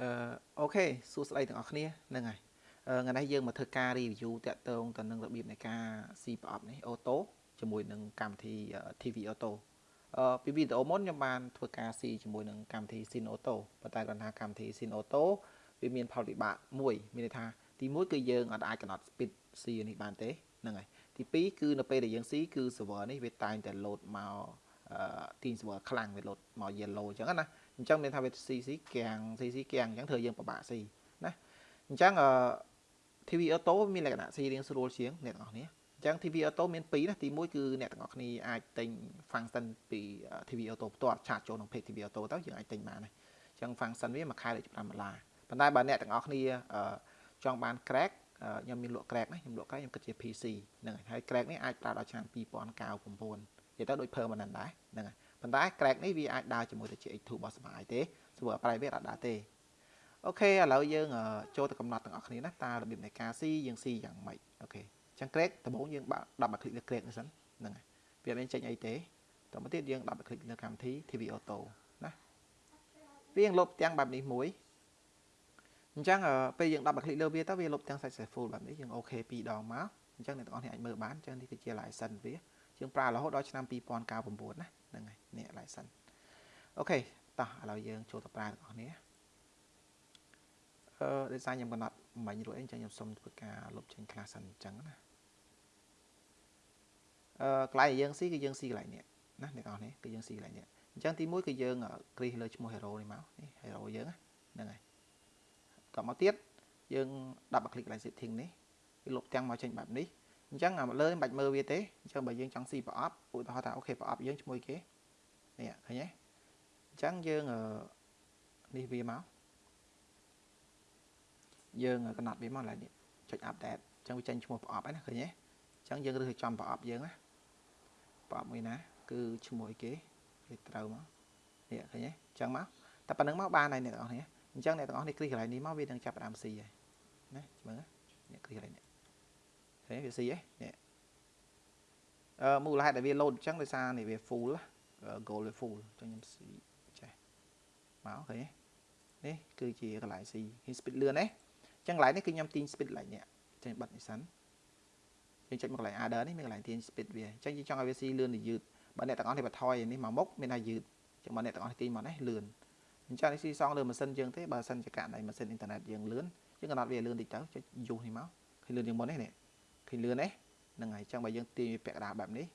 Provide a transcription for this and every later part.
អឺអូខេសួស្តីទាំងអស់គ្នាហ្នឹងហើយថ្ងៃនេះយើងមកធ្វើការ review តាក់ទងទៅនឹងរបៀបនៃការស៊ីប្រអប់នេះអូតូជាមួយនឹងកម្មវិធី TV Auto អឺពីវីដេអូមុនខ្ញុំបានធ្វើការស៊ីជាមួយនឹងកម្មវិធី Sin Auto ប៉ុន្តែគាត់ថាកម្មវិធី Sin Auto វាមានផលវិបាកមួយមានន័យថាទី1គឺយើងអត់អាចកំណត់ speed ស៊ីនេះបានទេហ្នឹងហើយទី2គឺនៅពេលដែលយើងស៊ីគឺ server នេះវាតែងតែ load មកអឺ team server ខ្លាំងវា load មក yellow អញ្ចឹងណា អញ្ចឹងមានថាវា CC គាំង CC គាំងអញ្ចឹងធ្វើយើងពិបាកស៊ីណាអញ្ចឹងអឺ TV Auto មានលក្ខណៈស៊ីរៀងស្រួលជាងអ្នកទាំងអស់គ្នាអញ្ចឹង TV Auto មាន2ណាទី1គឺអ្នកទាំងអស់គ្នាអាចទិញ function ពី TV Auto ផ្ទាល់ឆាតចូលក្នុង page TV Auto ទៅយើងអាចទិញបានណាអញ្ចឹង function វាមួយខែដូច5ដុល្លារប៉ុន្តែបើអ្នកទាំងអស់គ្នាចង់បាន crack ខ្ញុំមានលក់ crack ណាខ្ញុំលក់ crack ខ្ញុំគិតជា PC ហ្នឹងហើយហើយ crack នេះអាចប្រើដល់ឆ្នាំ2099និយាយទៅដូច permanent ដែរហ្នឹងហើយ ប៉ុន្តែ crack នេះវាអាចដើរជាមួយទៅ GX2 របស់សមាយទេ server private អត់ដើរទេអូខេឥឡូវយើងចូលទៅកំណត់ទាំងអស់គ្នាណាតើរបៀបនៃការស៊ីយើងស៊ីយ៉ាងម៉េចអូខេអញ្ចឹង crack ដំបូងយើងដាក់មកคลิกលើ crack នេះសិនហ្នឹងហើយវាមានចេញអីទេតទៅទៀតយើងដាក់មកคลิกលើកម្មវិធី TV Auto ណាវាយើងលុបទាំងបែបនេះមួយអញ្ចឹងពេលយើងដាក់មកคลิกលើវាទៅវាលុបទាំង successful បែបនេះយើងអូខេ2ដងមកអញ្ចឹងអ្នកទាំងអស់គ្នាអាចមើលបានអញ្ចឹងនេះគឺជា license វាយើងប្រើរហូតដល់ឆ្នាំ2099ណា ហ្នឹងហើយនេះឡើយសិនអូខេតោះឥឡូវយើងចូលទៅប្រើបងប្អូនអឺ design ខ្ញុំកំណត់មិញរួចអីចឹងខ្ញុំសុំធ្វើការលុបចេញ class សិនអញ្ចឹងណាអឺកន្លែងយើងស៊ីគឺយើងស៊ីកន្លែងនេះណាអ្នកនរនេះគឺយើងស៊ីកន្លែងនេះអញ្ចឹងទី1គឺយើងគ្រីសលើឈ្មោះ hero នេះមកនេះ hero យើងហ្នឹងហើយតមកទៀតយើងដាក់មក click កន្លែង setting នេះវាលុបទាំងមកចេញបែបនេះ អញ្ចឹងអាលើមិនបាច់មើលវាទេអញ្ចឹងបើយើងចង់ស៊ីប្រអប់ឧទាហរណ៍ថាអូខេប្រអប់យើងឈ្មោះគេនេះឃើញទេអញ្ចឹងយើងនេះវាមកយើងកំណត់វាមកឡើយនេះចុច update អញ្ចឹងវាចេញឈ្មោះប្រអប់ហើយណាឃើញទេអញ្ចឹងយើងរើសចំប្រអប់យើងណាប្រអប់មួយណា គឺឈ្មោះអីគេវាត្រូវមកនេះឃើញទេអញ្ចឹងមកតែប៉ុណ្្នឹងមកបានហើយអ្នកទាំងអស់គ្នាអញ្ចឹងអ្នកទាំងអស់នេះគ្រីកន្លែងនេះមកវានឹងចាប់ផ្ដើមស៊ីហើយណាមើលនេះគ្រីកន្លែងនេះ ឃើញវាស៊ីហ៎នេះអឺមូលហេតុដែលវា load អញ្ចឹងដោយសារនេះវា full goal វា full អញ្ចឹងខ្ញុំស៊ីចេះមកឃើញទេនេះគឺជាកន្លែងស៊ីហ៊ី speed លឿនទេអញ្ចឹងកន្លែងនេះគឺខ្ញុំទាញ speed កន្លែងនេះចេញបិទនេះសិនយើងចុចមកកន្លែង adder នេះមានកន្លែងទាញ speed វាអញ្ចឹងយើងចង់ឲ្យវាស៊ីលឿនទៅយឺតបើអ្នកទាំងអស់នេះបន្ថយនេះមកមុខមានថាយឺតអញ្ចឹងបើអ្នកទាំងអស់នេះទាញមកនេះលឿនអញ្ចឹងនេះស៊ីសងលើម៉ាស៊ីនយើងទេបើសិនជាករណីម៉ាស៊ីនអ៊ីនធឺណិតយើងលឿនយើងកំណត់វាលឿនតិចទៅចុចយូសនេះមកឃើញលឿនជាងមុននេះនេះ ឃើញលឿនទេហ្នឹងហើយអញ្ចឹងបើយើងទាញពាក់កណ្ដាលបែបនេះ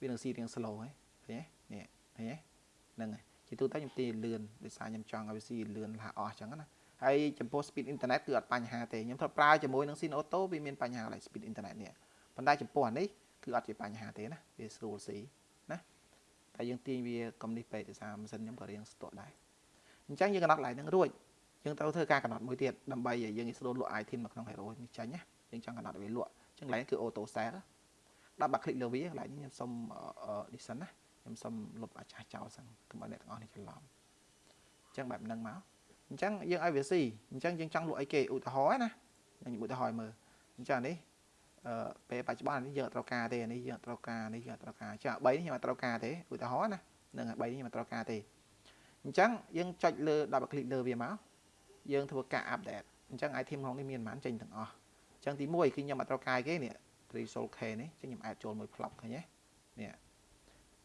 វានឹងស៊ីរៀង slow ហើយឃើញទេនេះឃើញទេហ្នឹងហើយជាទូទៅខ្ញុំទាញលឿនដោយសារខ្ញុំចង់ឲ្យវាស៊ីលឿនលះអស់អញ្ចឹងណាហើយចំពោះ speed internet គឺអត់បញ្ហាទេខ្ញុំធ្លាប់ប្រើជាមួយនឹង Sin Auto វាមានបញ្ហាកន្លែង speed internet នេះប៉ុន្តែចំពោះអានេះគឺអត់ជាបញ្ហាទេណាវាស្រួលស៊ីណាតែយើងទាញវាកុំនេះពេកដោយសារម៉ាស៊ីនខ្ញុំក៏រៀងស្ទាក់ដែរអញ្ចឹងយើងកំណត់កន្លែងហ្នឹងរួចយើងត្រូវធ្វើការកំណត់មួយទៀតដើម្បីឲ្យយើងស្រួលលក់ item នៅក្នុង Hero នេះចាញ់ណាយើងចង់កំណត់ឲ្យវាលក់ ចឹងកន្លែងគឺ auto sell ដាក់បាក់คลิกលើវាកន្លែងនេះខ្ញុំសុំនេះសិនណាខ្ញុំសុំលុបអាចចាស់ចោលសិនកុំឲ្យអ្នកទាំងអស់នេះច្រឡំអញ្ចឹងបែបហ្នឹងមកអញ្ចឹងយើងឲ្យវាស៊ីអញ្ចឹងយើងចង់លក់អីគេឧទាហរណ៍ណាខ្ញុំឧទាហរណ៍មើលអញ្ចឹងនេះអឺពេលបច្ចុប្បន្ននេះយើងអត់ត្រូវការទេនេះយើងអត់ត្រូវការនេះយើងអត់ត្រូវការចា3នេះខ្ញុំអត់ត្រូវការទេឧទាហរណ៍ណានឹង3នេះខ្ញុំអត់ត្រូវការទេអញ្ចឹងយើងចុចលើ double click លើវាមកយើងធ្វើការ update អញ្ចឹង item ក្នុងនេះមានប៉ុន្មានចេញទាំងអស់អញ្ ចឹងទី1គឺខ្ញុំអត់ត្រូវការគេនេះ 3solk នេះអញ្ចឹងខ្ញុំ add ចូលមួយ plug ឃើញទេនេះ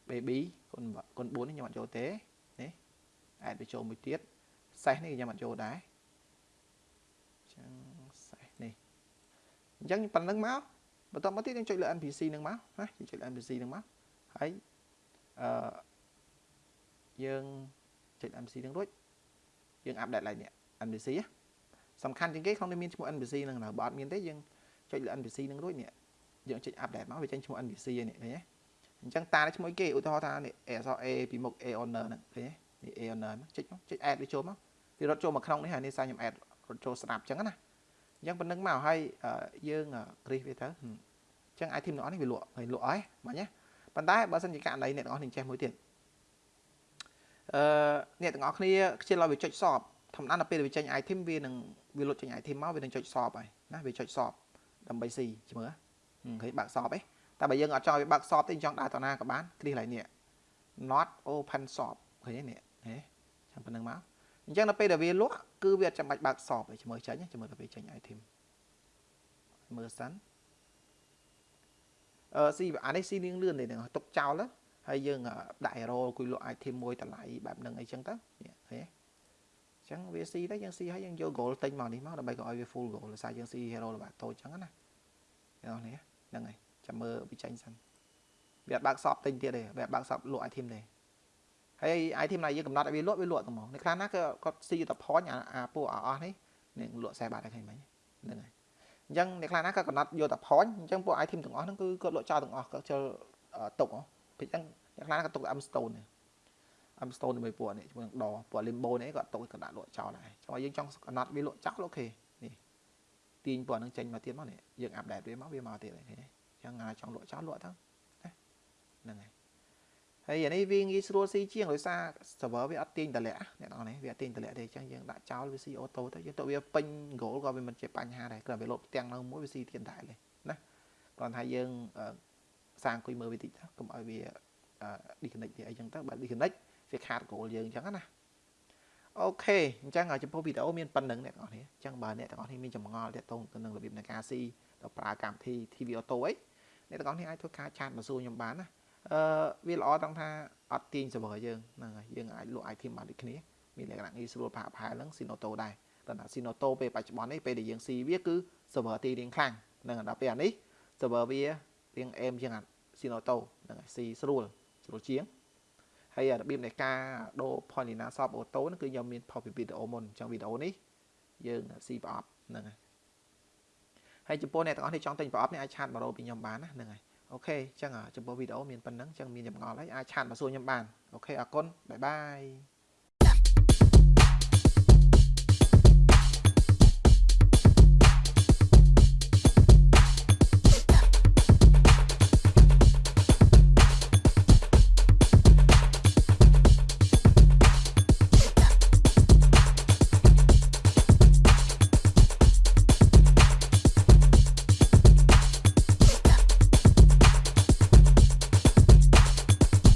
baby គុណគុណ4នេះខ្ញុំអត់ចូលទេនេះ add វាចូលមួយទៀតសេះនេះខ្ញុំអត់ចូលដែរអញ្ចឹងសេះនេះអញ្ចឹងប៉ុណ្្នឹងមកបន្តមកទៀតយើងចុចលើ NPC នឹងមកណាយើងចុចលើ NPC នឹងមកហើយអឺយើងចុច NPC នឹងរួចយើងអាប់ដេតឡើងនេះ NPC សំខាន់ជាងគេក្នុងនេះមានឈ្មោះ NPC នឹងនៅបើអត់មានទេយើងចុចលើ NPC នឹងរួចនេះយើងចុច update មកវាចេញឈ្មោះ NPC នេះឃើញទេអញ្ចឹងតានេះឈ្មោះគេឧទាហរណ៍ថានេះអក្សរ A ពីមុខ A owner ហ្នឹងឃើញទេនេះ A owner ចុចមកចុច add វាចូលមកវារត់ចូលមកក្នុងនេះហើយនេះសារខ្ញុំ add រត់ចូលស្ដាប់អញ្ចឹងណាអញ្ចឹងប៉ុណ្្នឹងមកហើយយើងគ្រីសវាទៅអញ្ចឹង item ទាំងអស់នេះវាលក់ហើយលក់ហើយបាញ់ណាប៉ុន្តែបើសិនជាករណីអ្នកទាំងអស់នេះចេះមួយទៀតអឺអ្នកទាំងអស់គ្នាខ្ជិលឲ្យវាចុចសប ធម្មតាដល់ពេលវាចេញ item វានឹងវាលុតចេញ item មកវានឹងចុចសបហើយណាវាចុចសបដើម្បីស៊ីមើលឃើញបើកសបឯងតែបើយើងអត់ចង់ឲ្យបើកសបទេចង់ដើរទៅណាក៏បានគ្លីកឡើងនេះ not open shop ឃើញទេនេះហេចាំប៉ុណ្្នឹងមកអអញ្ចឹងដល់ពេលដែលវាលក់គឺវាអត់ចាំបាច់បើកសបទេជំរឿចេញជំរឿទៅពេលចេញ item មើលសិនអឺស៊ីអានេះស៊ីលឿនលឿនទេហ្នឹងទុកចោលហើយយើងដាក់ arrow គួយលក់ item មួយតម្លៃបែបហ្នឹងអីចឹងទៅនេះឃើញទេអញ្ចឹងវាស៊ីទៅយើងស៊ីហើយយើងយក goal ទិញមកនេះមកដើម្បីកុំឲ្យវា full goal ដោយសារយើងស៊ី hero របស់តូចចឹងណាបងនេះហ្នឹងហើយចាំមើលវាចេញសិនវាអត់បើកសពទិញទៀតទេវាអត់បើកសពលក់ item ទេហើយ item ណាយើងកំណត់ឲ្យវាលក់វាលក់ទៅមកនៅខ្លះណាក៏គាត់ស៊ីទៅ point អាពួកអស់នេះនឹងលក់40បាតឲ្យឃើញមិញហ្នឹងហើយអញ្ចឹងអ្នកខ្លះណាក៏កំណត់យកតែ point អញ្ចឹងពួក item ទាំងអស់ហ្នឹងគឺគាត់លក់ចោលទាំងអស់គាត់ជិលទុកពីអញ្ចឹងអ្នកខ្លះក៏ទុកតែ M stone នេះ M stone ជាមួយពួកនេះជាមួយនឹងដពួក limbo នេះគាត់ទុកគាត់ដាក់លក់ចោលដែរចុះយើងចង់កំណត់វាលក់ចោលអូខេនេះទាញពួកហ្នឹងចេញមកទៀតមកនេះយើងអាប់ដេតវាមកវាមកទៀតហើយឃើញទេអញ្ចឹងចង់លក់ចោលលក់ទៅណាហ្នឹងហើយហើយអានេះវាងាយស្រួលស៊ីជាងដោយសារ server វាអត់ទាញតម្លាក់អ្នកនរនេះវាអត់ទាញតម្លាក់ទេអញ្ចឹងយើងដាក់ចោលវាស៊ីអូតូទៅយើងទៅវាពេញ goal ក៏វាមិនជាបញ្ហាដែរគ្រាន់តែវាលោតផ្ទាំងនៅមួយវាស៊ីទៀតដែរណាគ្រាន់តែយើងសាងអង្គុយមើលវាតិចទៅកុំឲ្យវា disconnect វាអីចឹងទៅបើ disconnect វាខាត goal យើងអញ្ចឹងណាអូខេអញ្ចឹងចំពោះវីដេអូមានប៉ុណ្្នឹងអ្នកទាំងអស់គ្នាអញ្ចឹងបើអ្នកទាំងអស់គ្នាមានចម្ងល់ទាក់ទងទៅនឹងរបៀបនៃការស៊ីទៅប្រើកម្មវិធី TV Auto អីអ្នកទាំងអស់គ្នាអាចធ្វើការឆាតមកសួរខ្ញុំបានណាអឺវាល្អត្រង់ថាអត់ទាញ server យើងហ្នឹងហើយយើងអាចលក់ item បានដូចគ្នាមានលក្ខណៈងាយស្រួលផាកផែហ្នឹង Sinoto ដែរតែថា Sinoto ពេលបច្ចុប្បន្ននេះពេលដែលយើងស៊ីវាគឺ server ទីរៀងខ្លាំងហ្នឹងដល់ពេលអានេះ server វារៀងអេមជាង Sinoto ហ្នឹងហើយស៊ីស្រួលស្រួលជាង ហើយរបៀបនៃការដូរ Polina Shop Auto ហ្នឹងគឺខ្ញុំមានផុសពីវីដេអូមុនអញ្ចឹងវីដេអូនេះយើងស៊ីប្រអប់ហ្នឹងហើយហើយចំពោះអ្នកទាំងអស់នេះចង់ទិញប្រអប់នេះអាចឆាតមករកពីខ្ញុំបានណាហ្នឹងហើយអូខេអញ្ចឹងចំពោះវីដេអូមានប៉ុណ្្នឹងអញ្ចឹងមានចម្ងល់ហើយអាចឆាតមកសួរខ្ញុំបានអូខេអរគុណបាយបាយ